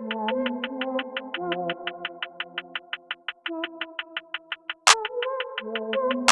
Thank you.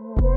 Thank.